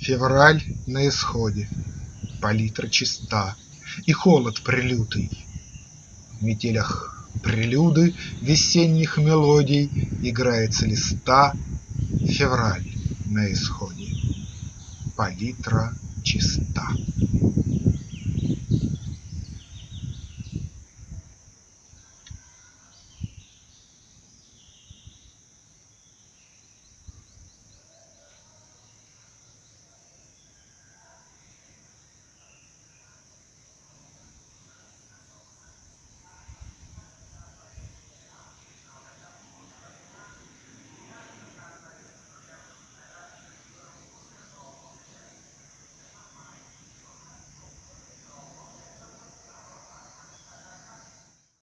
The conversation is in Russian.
Февраль на исходе, палитра чиста, И холод прелютый. В метелях прелюды Весенних мелодий играется листа. Февраль на исходе, Палитра чиста.